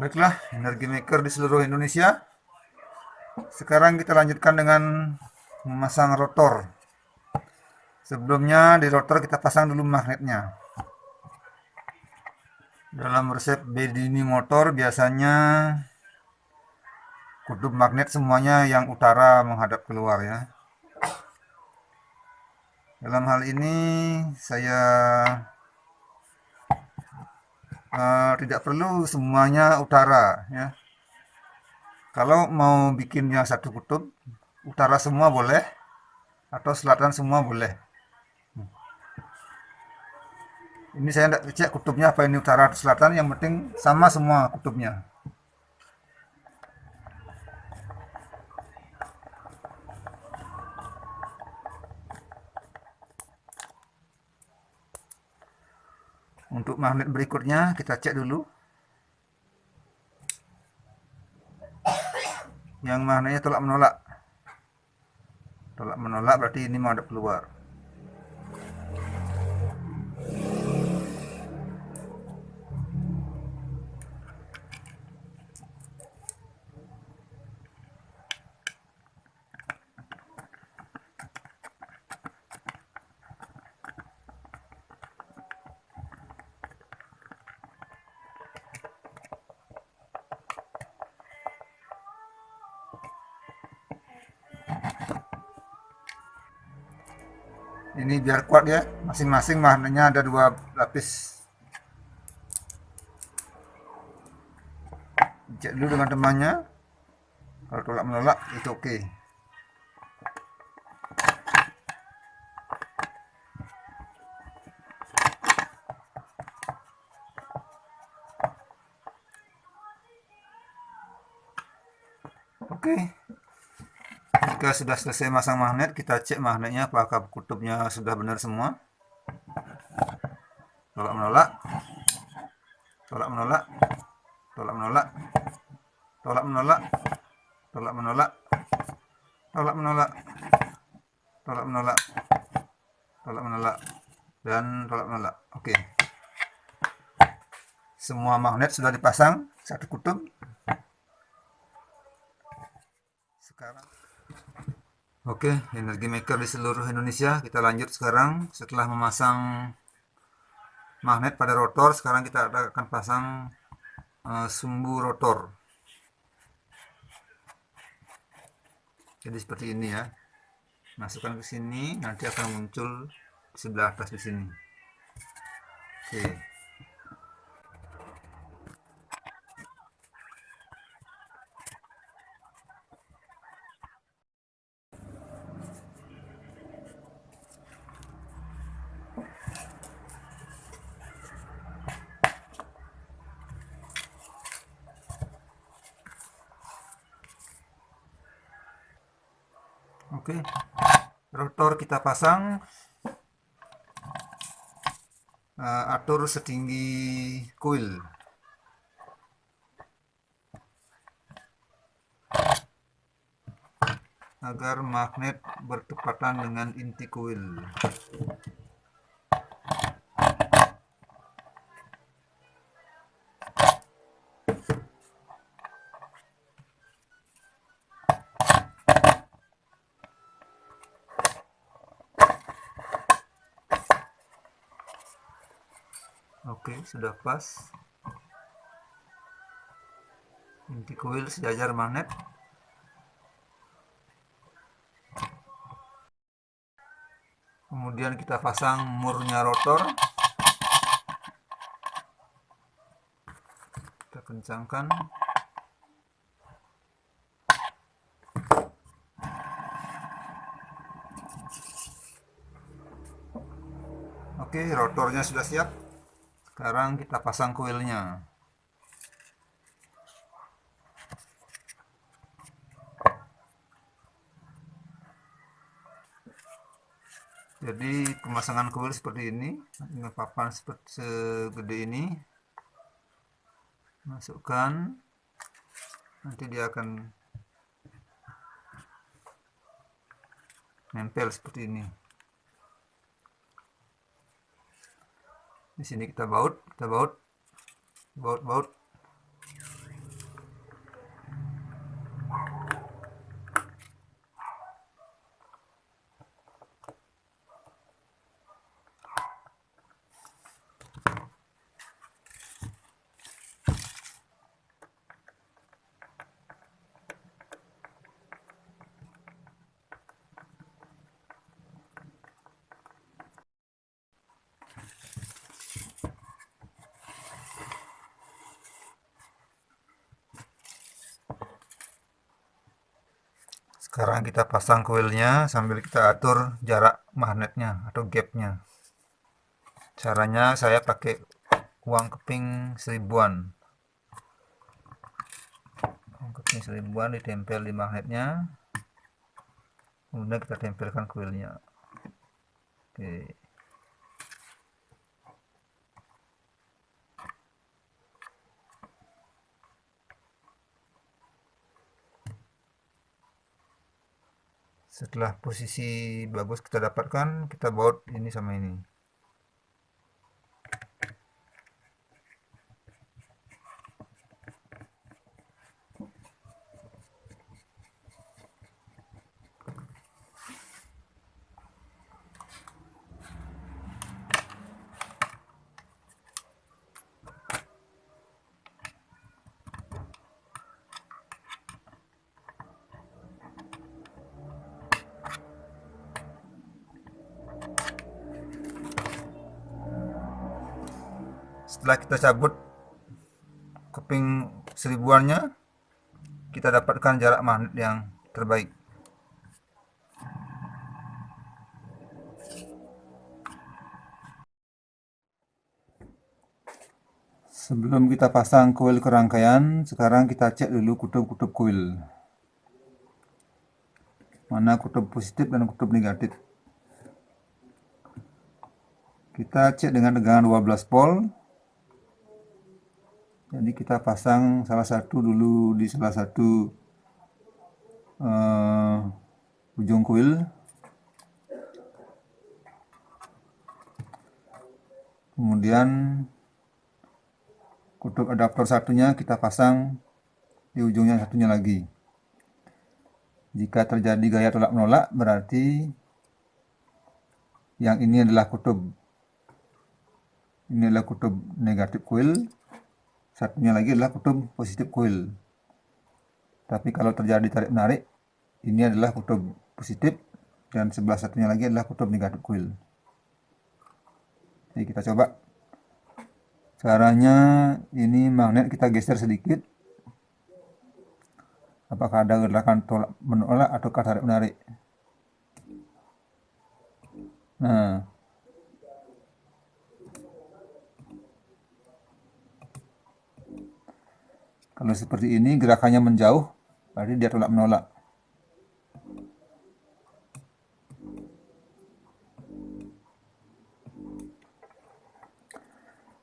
Baiklah, energi maker di seluruh Indonesia. Sekarang kita lanjutkan dengan memasang rotor. Sebelumnya di rotor kita pasang dulu magnetnya. Dalam resep bedini motor biasanya kutub magnet semuanya yang utara menghadap keluar ya. Dalam hal ini saya uh, tidak perlu semuanya utara ya. Kalau mau bikin yang satu kutub utara semua boleh atau selatan semua boleh. Ini saya tidak cek kutubnya apa ini utara atau selatan yang penting sama semua kutubnya Untuk magnet berikutnya kita cek dulu. Yang magnetnya tolak menolak. Tolak menolak berarti ini mau ada keluar. Biar kuat ya masing-masing magnetnya ada dua lapis cek dulu dengan temannya kalau tolak menolak itu oke okay. oke. Jika sudah selesai masang magnet, kita cek magnetnya apakah kutubnya sudah benar semua. Tolak menolak. Tolak menolak. Tolak menolak. Tolak menolak. Tolak menolak. Tolak menolak. Tolak menolak. Tolak menolak. Dan tolak menolak. Oke. Semua magnet sudah dipasang satu kutub. Sekarang Oke, energi maker di seluruh Indonesia. Kita lanjut sekarang setelah memasang magnet pada rotor. Sekarang kita akan pasang uh, sumbu rotor. Jadi seperti ini ya. Masukkan ke sini, nanti akan muncul sebelah atas di sini. Oke. Rotor kita pasang. Uh, atur setinggi coil. Agar magnet bertepatan dengan inti coil. Oke, sudah pas. Inti kuil sejajar magnet. Kemudian kita pasang murnya rotor. Kita kencangkan. Oke, rotornya sudah siap. Sekarang kita pasang kuilnya. Jadi pemasangan kuil seperti ini dengan papan seperti segede ini. Masukkan. Nanti dia akan nempel seperti ini. di sini kita baut kita baut. Baut baut. Sekarang kita pasang kuilnya sambil kita atur jarak magnetnya atau gapnya. Caranya saya pakai uang keping seribuan. Uang keping seribuan ditempel di magnetnya. Kemudian kita tempelkan kuilnya. Oke setelah posisi bagus kita dapatkan kita baut ini sama ini setelah kita cabut keping seribuannya kita dapatkan jarak magnet yang terbaik. Sebelum kita pasang kuil ke rangkaian sekarang kita cek dulu kutub-kutub kuil. Mana kutub positif dan kutub negatif. Kita cek dengan tegangan 12 volt jadi kita pasang salah satu dulu di salah satu uh, ujung kuil. Kemudian kutub adaptor satunya kita pasang di ujungnya satunya lagi. Jika terjadi gaya tolak menolak berarti yang ini adalah kutub. Ini adalah kutub negatif kuil satunya lagi adalah kutub positif coil tapi kalau terjadi tarik menarik ini adalah kutub positif dan sebelah satunya lagi adalah kutub negatif coil jadi kita coba. Caranya ini magnet kita geser sedikit. Apakah ada gerakan tolak menolak atau tarik menarik? Nah Kalau seperti ini gerakannya menjauh, berarti dia tolak menolak.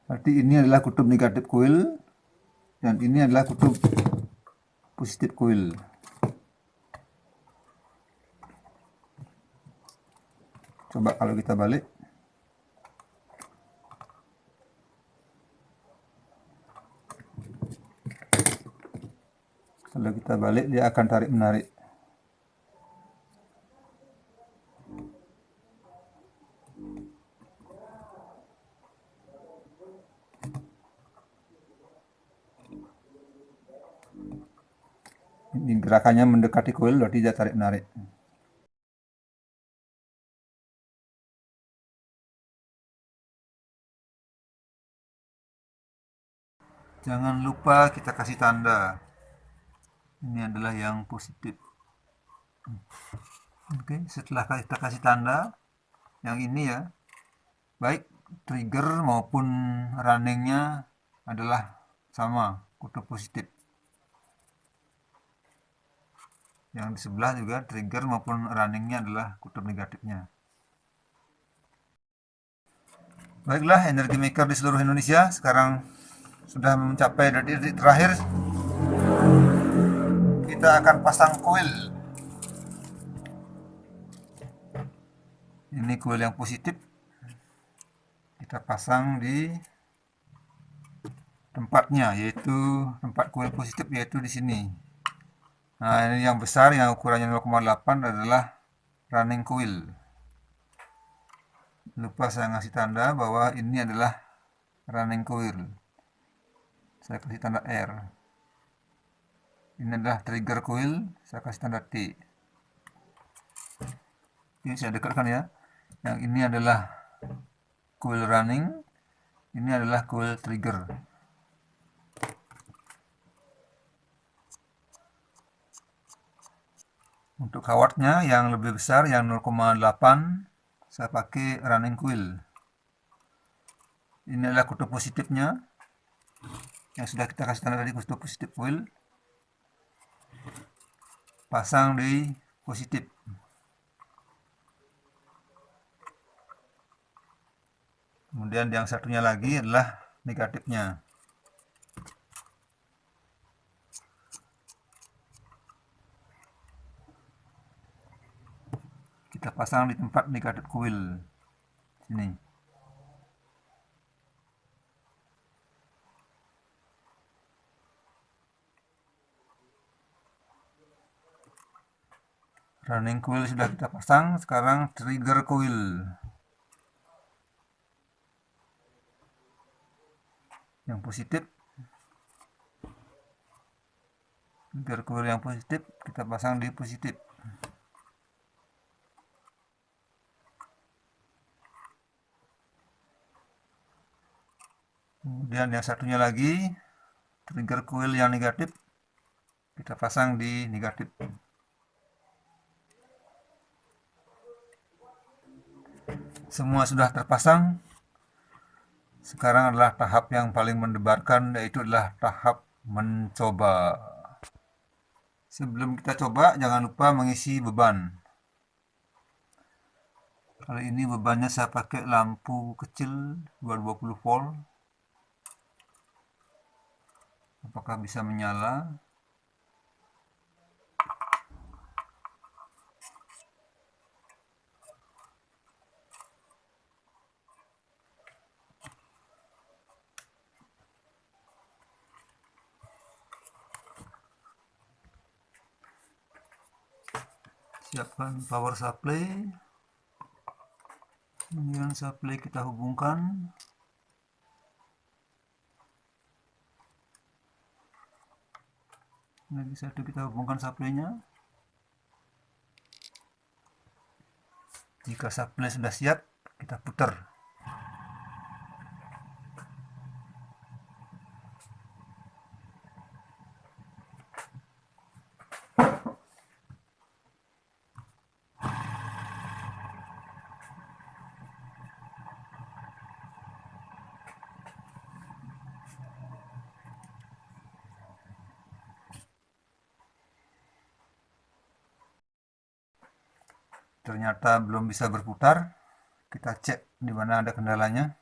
Berarti ini adalah kutub negatif coil dan ini adalah kutub positif coil. Coba kalau kita balik. Kalau kita balik dia akan tarik menarik. Ini gerakannya mendekati coil berarti dia tarik menarik. Jangan lupa kita kasih tanda ini adalah yang positif. Oke setelah kita kasih tanda yang ini ya. Baik trigger maupun runningnya adalah sama kutub positif. Yang di sebelah juga trigger maupun runningnya adalah kutub negatifnya. Baiklah energi maker di seluruh Indonesia sekarang sudah mencapai detik terakhir kita akan pasang kuil. Ini kuil yang positif. Kita pasang di tempatnya yaitu tempat kuil positif yaitu di sini. Nah ini yang besar yang ukurannya 0,8 adalah running coil lupa saya ngasih tanda bahwa ini adalah running coil saya kasih tanda R ini adalah trigger coil saya kasih tanda T. Ini saya dekatkan ya. Yang ini adalah coil running ini adalah coil trigger. Untuk kawatnya yang lebih besar yang 0,8 saya pakai running coil ini adalah kutub positifnya. Yang sudah kita kasih tanda tadi kutub positif coil pasang di positif. Kemudian yang satunya lagi adalah negatifnya. Kita pasang di tempat negatif coil sini running coil sudah kita pasang sekarang trigger coil yang positif. Trigger coil yang positif kita pasang di positif. Kemudian yang satunya lagi trigger coil yang negatif kita pasang di negatif semua sudah terpasang. Sekarang adalah tahap yang paling mendebarkan yaitu adalah tahap mencoba. Sebelum kita coba jangan lupa mengisi beban. Kali ini bebannya saya pakai lampu kecil 220 volt. Apakah bisa menyala siapkan power supply. Kemudian supply kita hubungkan. Lagi satu kita hubungkan supply-nya. Jika supply sudah siap kita putar ternyata belum bisa berputar kita cek di mana ada kendalanya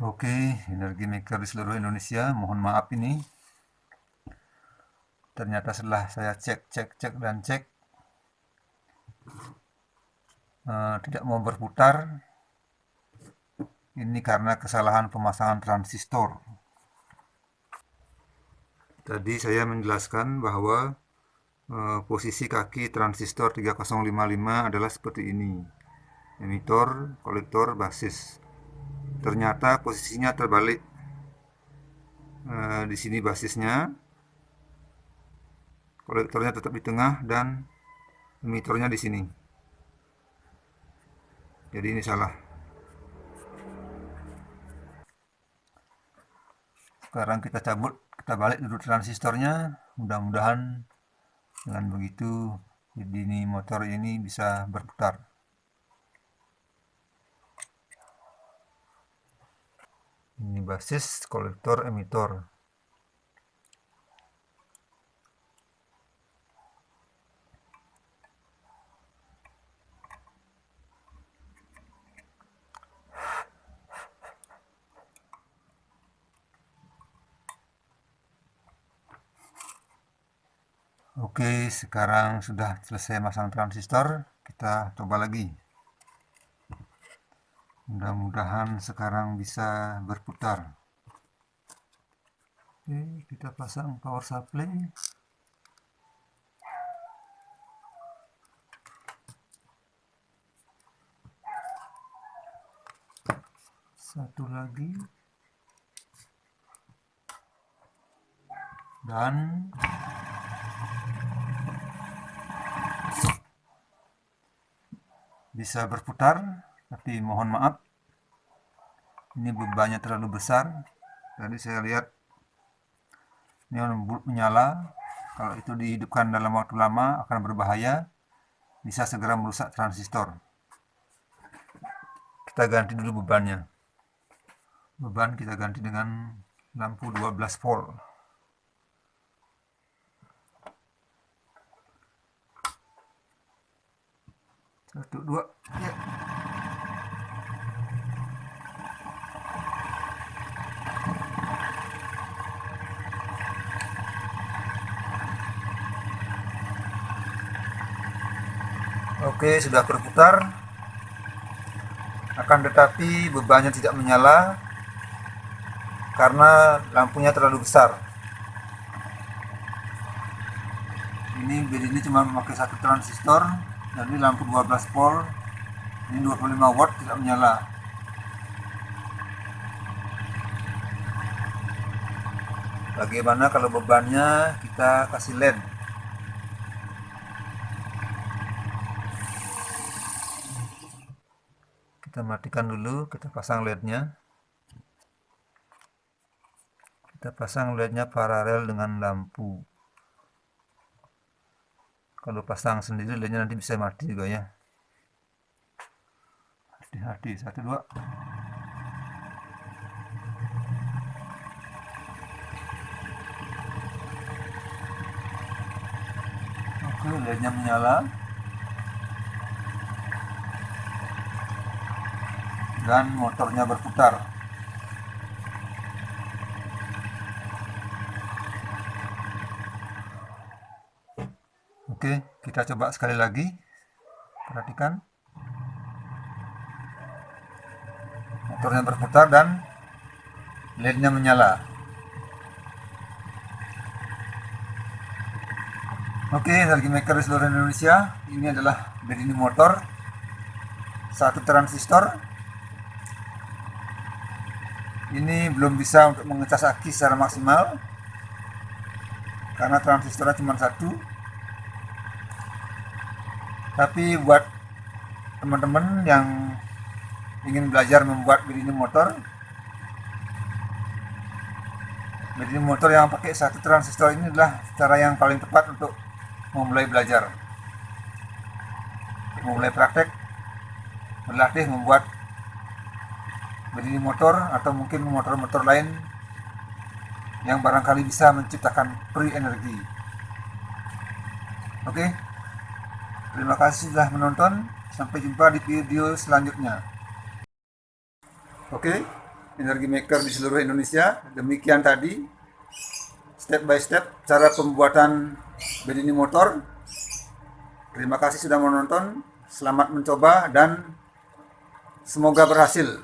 Oke, energi maker di seluruh Indonesia, mohon maaf ini. Ternyata setelah saya cek, cek, cek, dan cek, uh, tidak mau berputar. Ini karena kesalahan pemasangan transistor. Tadi saya menjelaskan bahwa uh, posisi kaki transistor 3055 adalah seperti ini. Emitor, kolektor, basis. Ternyata posisinya terbalik. Uh, di sini basisnya, kolektornya tetap di tengah dan emitornya di sini. Jadi ini salah. Sekarang kita cabut kita balik dulu transistornya mudah-mudahan dengan begitu jadi ini motor ini bisa berputar. Ini basis kolektor emitor Oke, sekarang sudah selesai masang transistor, kita coba lagi. Mudah-mudahan sekarang bisa berputar. Oke, kita pasang power supply. Satu lagi. Dan bisa berputar tapi mohon maaf. Ini bebannya terlalu besar. Tadi saya lihat ini menyala. Kalau itu dihidupkan dalam waktu lama akan berbahaya. Bisa segera merusak transistor. Kita ganti dulu bebannya. Beban kita ganti dengan lampu 12 volt satu dua ya. Oke, sudah berputar. Akan tetapi bebannya tidak menyala karena lampunya terlalu besar. Ini bed ini cuma memakai satu transistor jadi lampu 12 volt ini 25 watt tidak menyala. Bagaimana kalau bebannya kita kasih LED kita matikan dulu kita pasang LED-nya. Kita pasang LED-nya paralel dengan lampu kalau pasang sendiri lainnya nanti bisa mati juga ya. Hati-hati satu dua. Oke lainnya menyala. Dan motornya berputar Oke, kita coba sekali lagi. Perhatikan. Motornya berputar dan LED-nya menyala. Oke, energi maker di seluruh Indonesia. Ini adalah ini motor. Satu transistor. Ini belum bisa untuk mengecas aki secara maksimal. Karena transistornya cuma satu tapi buat teman-teman yang ingin belajar membuat begini motor begini motor yang pakai satu transistor ini adalah cara yang paling tepat untuk memulai belajar memulai praktek berlatih membuat begini motor atau mungkin motor-motor lain yang barangkali bisa menciptakan free energi oke okay? Terima kasih sudah menonton. Sampai jumpa di video selanjutnya. Oke, energi maker di seluruh Indonesia. Demikian tadi step by step cara pembuatan bedini motor. Terima kasih sudah menonton. Selamat mencoba dan semoga berhasil.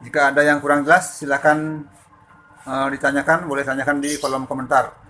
Jika ada yang kurang jelas, silakan uh, ditanyakan, boleh tanyakan di kolom komentar.